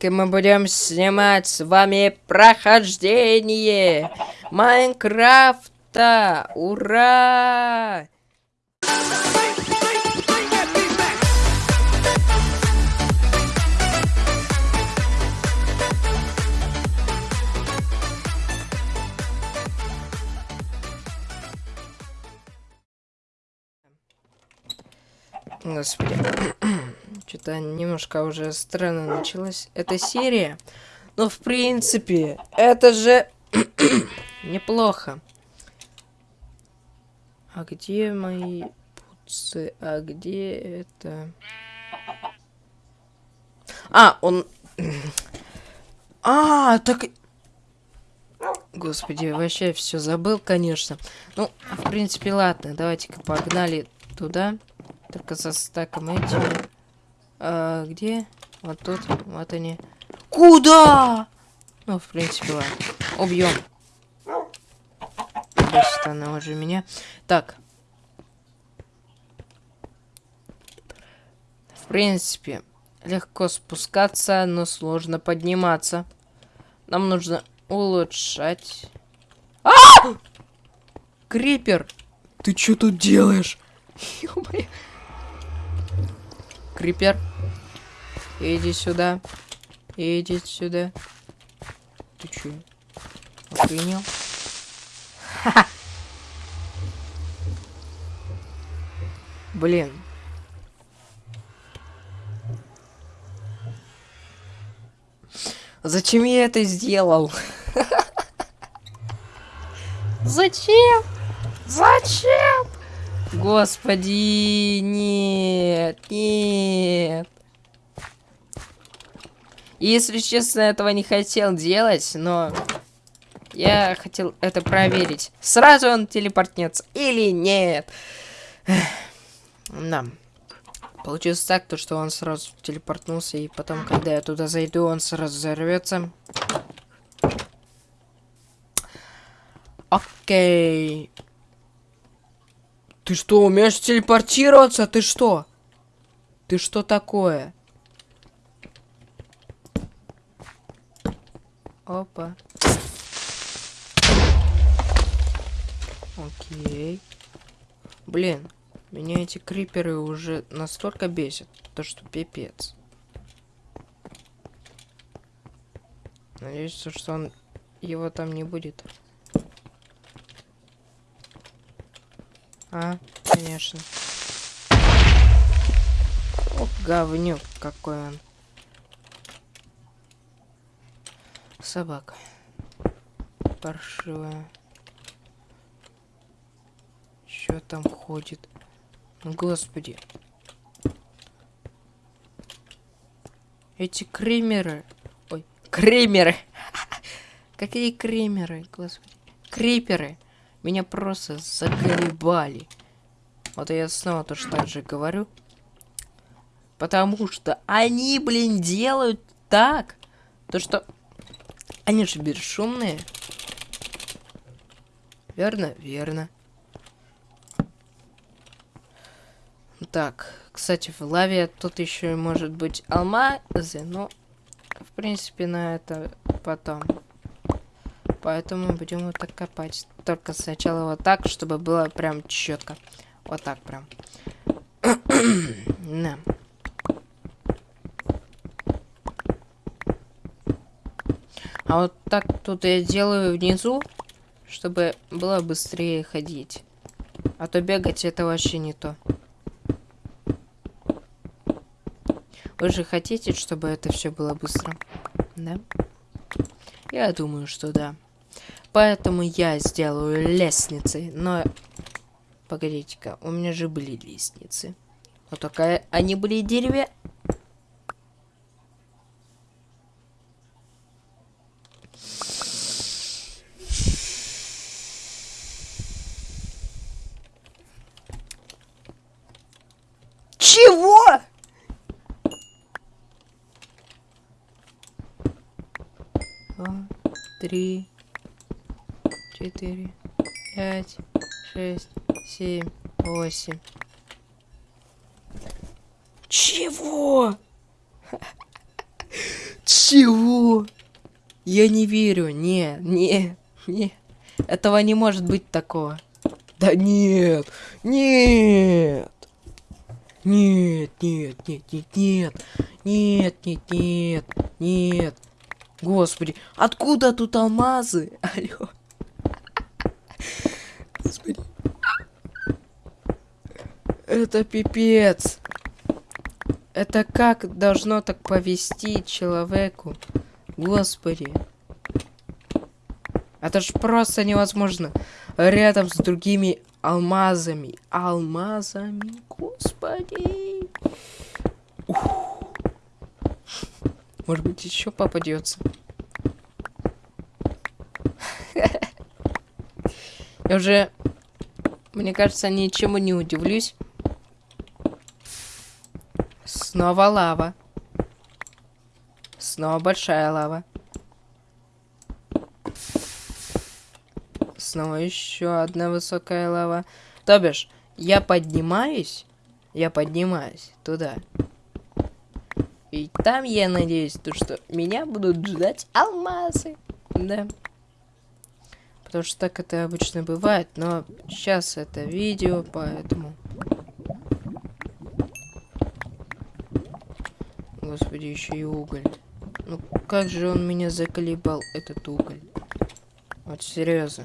И мы будем снимать с вами прохождение Майнкрафта! Ура! Господи. Что-то немножко уже странно началась эта серия. Но, в принципе, это же неплохо. А где мои пуцы? А где это? А, он... А, так... Господи, вообще все забыл, конечно. Ну, в принципе, ладно, давайте-ка погнали туда. Только со стаком этим. А, где? Вот тут. Вот они. Куда? Ну, в принципе, ладно. Убьем. Бесит она уже меня. Так. В принципе, легко спускаться, но сложно подниматься. Нам нужно улучшать. А! Крипер! Ты что тут делаешь? Крипер. Иди сюда. Иди сюда. Ты чё? Охренел? Блин. Зачем я это сделал? Зачем? Зачем? Господи, нет, нет. Если честно, этого не хотел делать, но я хотел это проверить. Сразу он телепортнется или нет. Да. Получилось так, то что он сразу телепортнулся, и потом, когда я туда зайду, он сразу взорвется. Окей. Ты что, умеешь телепортироваться? Ты что? Ты что такое? Опа. Окей. Блин, меня эти криперы уже настолько бесят, то что пипец. Надеюсь, что он его там не будет. А, конечно. О, говнюк какой он. Собака. Паршивая. Что там ходит? Господи. Эти кремеры. Ой, кремеры. Какие кремеры, господи. Криперы. Меня просто заколебали. Вот я снова тоже так же говорю. Потому что они, блин, делают так. То, что... Они же бесшумные. Верно? Верно. Так, кстати, в лаве тут еще может быть алмазы, но, в принципе, на это потом. Поэтому будем вот так копать. Только сначала вот так, чтобы было прям четко. Вот так прям. На. А вот так тут я делаю внизу, чтобы было быстрее ходить. А то бегать это вообще не то. Вы же хотите, чтобы это все было быстро? Да? Я думаю, что да. Поэтому я сделаю лестницы. Но... Погодите-ка, у меня же были лестницы. Но только они были дереве... Чего? Два, три, четыре, пять, шесть, семь, восемь. Чего? Чего? Я не верю. Не, не, не. Этого не может быть такого. Да нет, нет. Нет, нет, нет, нет, нет. Нет, нет, нет, нет. Господи, откуда тут алмазы? Алло. Господи. Это пипец. Это как должно так повести человеку? Господи. Это ж просто невозможно. Рядом с другими алмазами. Алмазами. Господи. Может быть, еще попадется. Я уже, мне кажется, ничему не удивлюсь. Снова лава. Снова большая лава. Снова еще одна высокая лава. То бишь, я поднимаюсь, я поднимаюсь туда. И там я надеюсь, то, что меня будут ждать алмазы. Да. Потому что так это обычно бывает, но сейчас это видео, поэтому... Господи, еще и уголь. Ну как же он меня заколебал, этот уголь. Вот серьезно.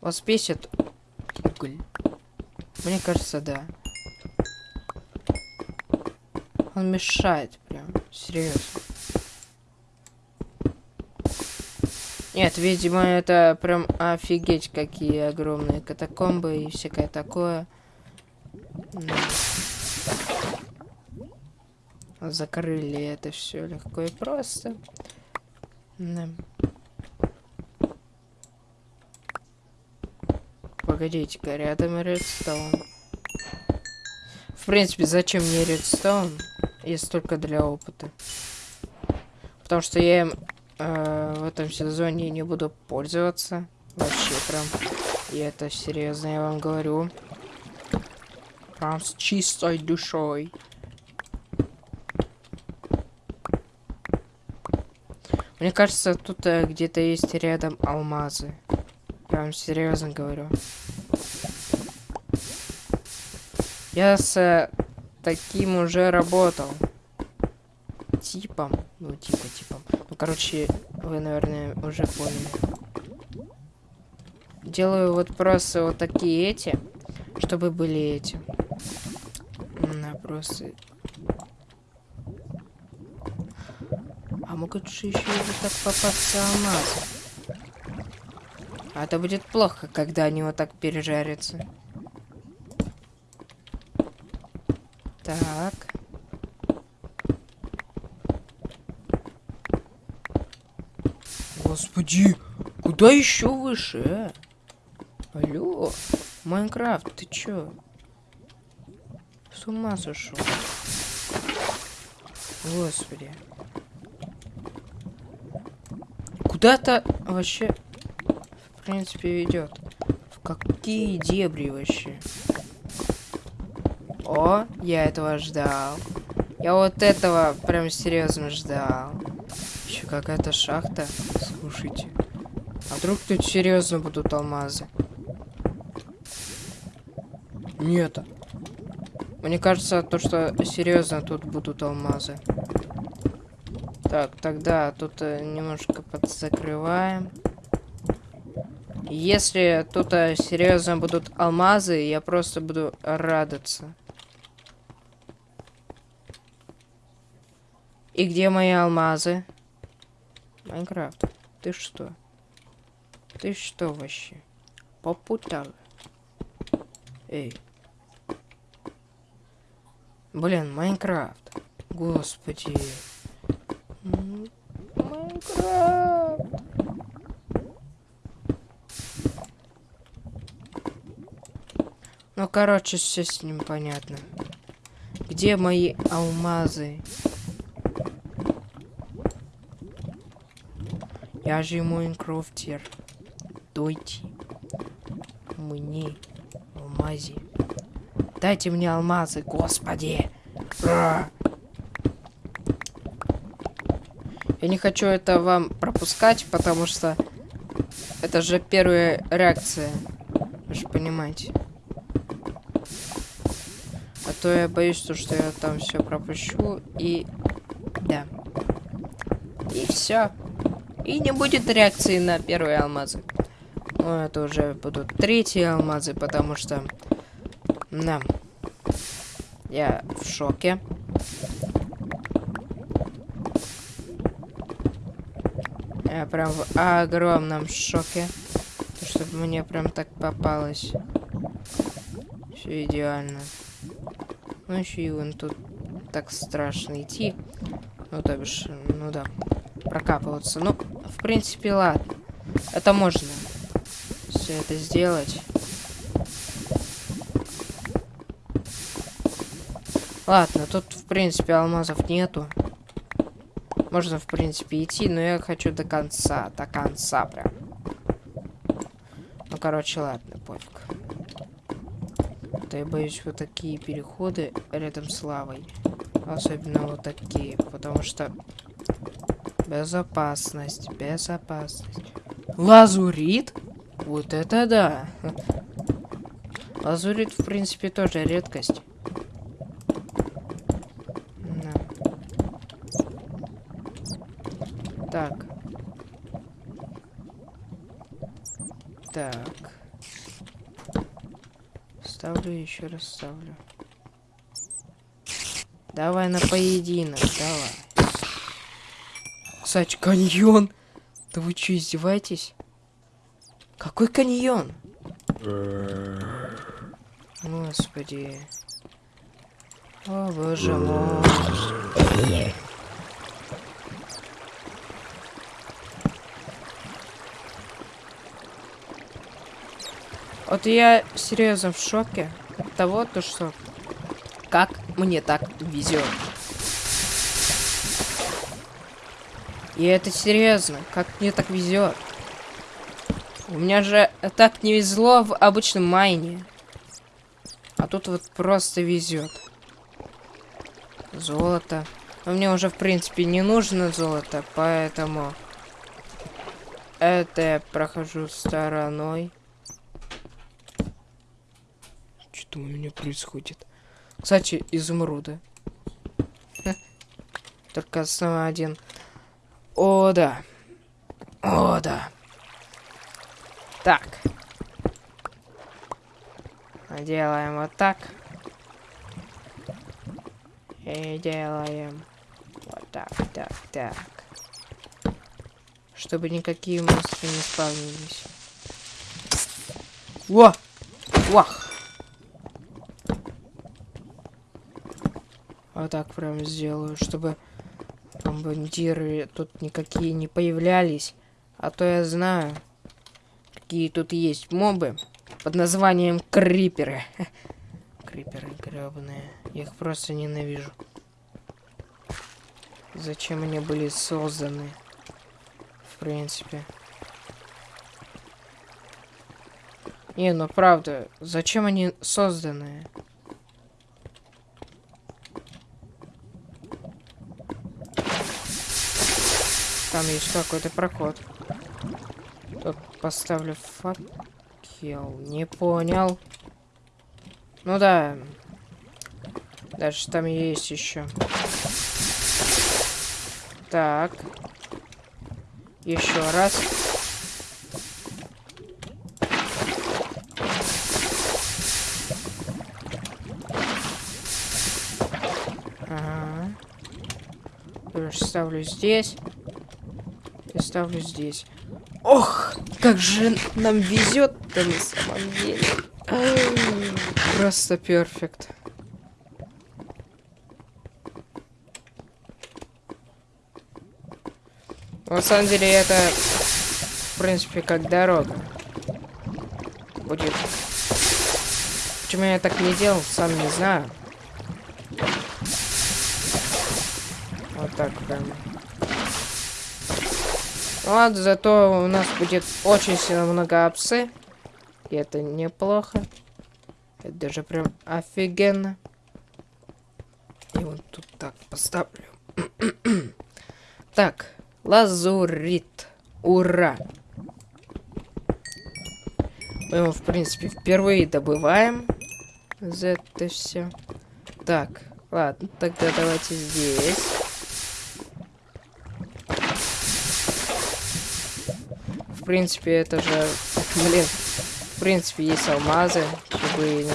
Вас бесит уголь? Мне кажется, да. Он мешает серьезно. Нет, видимо, это прям офигеть, какие огромные катакомбы и всякое такое. Закрыли это все легко и просто. Да. Погодите-ка, рядом редстоун. В принципе, зачем мне редстоун, если только для опыта? Потому что я им э, в этом сезоне не буду пользоваться. Вообще прям. И это серьезно, я вам говорю. Прям с чистой душой. Мне кажется, тут э, где-то есть рядом алмазы. Я вам серьезно говорю. Я с э, таким уже работал. Типом. Ну, типа, типом. Ну, короче, вы, наверное, уже поняли. Делаю вот просто вот такие эти, чтобы были эти. На, просто А могут же еще вот так попасться алмазы. А это будет плохо, когда они вот так пережарятся. Так. Господи, куда еще выше? А? Алло, Майнкрафт, ты чё? С ума сошел. Господи. куда-то вообще, в принципе, ведет. В какие дебри вообще? О, я этого ждал. Я вот этого прям серьезно ждал. Еще какая-то шахта. Слушайте. А вдруг тут серьезно будут алмазы? Нет. Мне кажется, то, что серьезно тут будут алмазы. Так, тогда тут э, немножко подзакрываем. Если тут э, серьезно будут алмазы, я просто буду радоваться. И где мои алмазы? Майнкрафт, ты что? Ты что вообще? Попутал? Эй. Блин, Майнкрафт. Господи. Майнкрафт. Ну, короче, все с ним понятно. Где мои алмазы? Я же Майнкрафтер. Дойте мне алмази. Дайте мне алмазы, господи. Я не хочу это вам пропускать, потому что это же первая реакция. Вы же понимаете. А то я боюсь, то, что я там все пропущу и... Да. И все. И не будет реакции на первые алмазы. Ну, это уже будут третьи алмазы, потому что... Да. Я в шоке. Я прям в огромном шоке. Чтобы мне прям так попалось. Все идеально. Ну еще и вон тут так страшно идти. Ну, то бишь, ну да, прокапываться. Ну, в принципе, ладно. Это можно. Все это сделать. Ладно, тут, в принципе, алмазов нету. Можно, в принципе, идти, но я хочу до конца. До конца прям. Ну, короче, ладно, пофиг. То я боюсь вот такие переходы рядом с лавой. Особенно вот такие, потому что... Безопасность, безопасность. Лазурит? Вот это да. Лазурит, в принципе, тоже редкость. Так. Так. Ставлю, еще раз ставлю. Давай на поединок, давай. Кстати, каньон. Да вы что, издеваетесь? Какой каньон? Господи. О, боже мой. Вот я серьезно в шоке от того, то что как мне так везет. И это серьезно, как мне так везет. У меня же так не везло в обычном майне. А тут вот просто везет. Золото. Но мне уже, в принципе, не нужно золото, поэтому... Это я прохожу стороной. Что у меня происходит? Кстати, изумруды. Только снова один. О, да. О, да. Так. Делаем вот так. И делаем вот так, так, так. Чтобы никакие монстры не спавнились. Во! Вах! Вот так прям сделаю, чтобы там бандиры тут никакие не появлялись. А то я знаю, какие тут есть мобы под названием криперы. Криперы гребаные. Я их просто ненавижу. Зачем они были созданы? В принципе. Не, ну правда, зачем они созданы? Там есть какой-то проход. Тут поставлю факел. Не понял. Ну да. Дальше там есть еще. Так. Еще раз. Ага. Ставлю здесь ставлю здесь. Ох, как же нам везет-то на самом деле. Просто перфект. На самом деле это, в принципе, как дорога. Будет. Почему я так не делал, сам не знаю. Вот так прямо. Вот, зато у нас будет очень сильно много апсы. И это неплохо. Это даже прям офигенно. И вот тут так поставлю. так, Лазурит. Ура! Мы его, в принципе, впервые добываем. За это все. Так, ладно, тогда давайте здесь. В принципе, это же... Блин, в принципе, есть алмазы, чтобы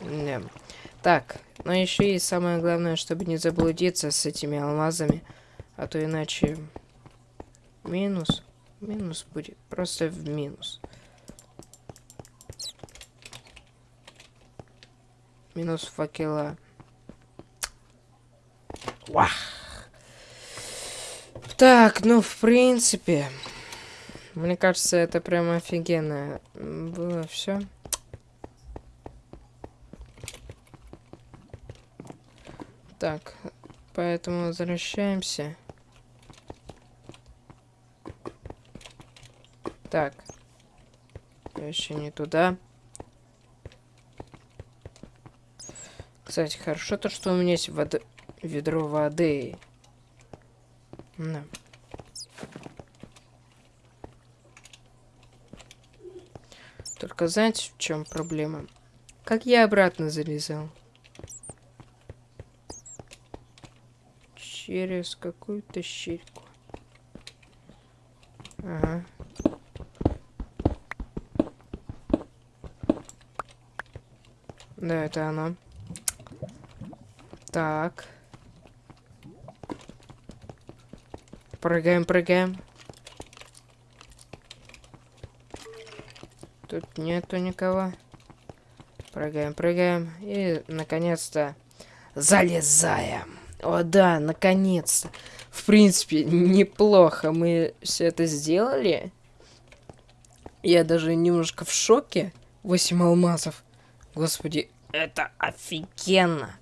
не... Так, но еще и самое главное, чтобы не заблудиться с этими алмазами, а то иначе минус. Минус будет. Просто в минус. Минус факела. Вах. Так, ну, в принципе, мне кажется, это прям офигенно было все. Так, поэтому возвращаемся. Так. Еще не туда. Кстати, хорошо то, что у меня есть вод... ведро воды. Да. Только знаете, в чем проблема? Как я обратно залезал? Через какую-то щельку. Ага. Да, это оно. Так. Прыгаем, прыгаем. Тут нету никого. Прыгаем, прыгаем. И, наконец-то, залезаем. О, да, наконец-то. В принципе, неплохо мы все это сделали. Я даже немножко в шоке. 8 алмазов. Господи, это офигенно.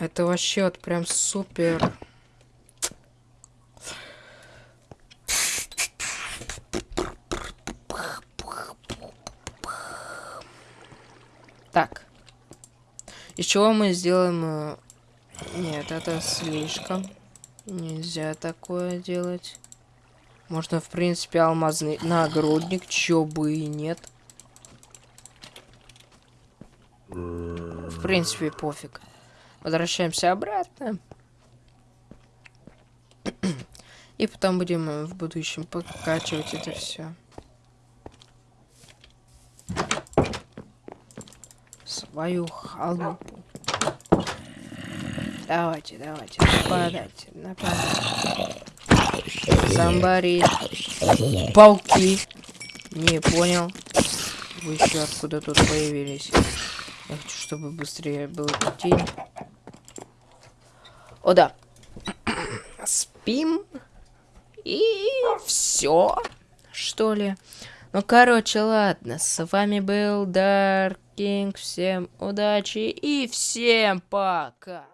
Это вообще вот прям супер. Так. Из чего мы сделаем... Э, нет, это слишком. Нельзя такое делать. Можно, в принципе, алмазный нагрудник, чё бы и нет. В принципе, пофиг. Возвращаемся обратно. И потом будем в будущем покачивать это все. Свою халупу. Давайте, давайте, нападайте, нападайте. Зомбари. Пауки. Не понял. Вы еще откуда тут появились? Я хочу, чтобы быстрее был день. О, да. Спим. И все, что ли. Ну, короче, ладно. С вами был Дарк Кинг. Всем удачи и всем пока.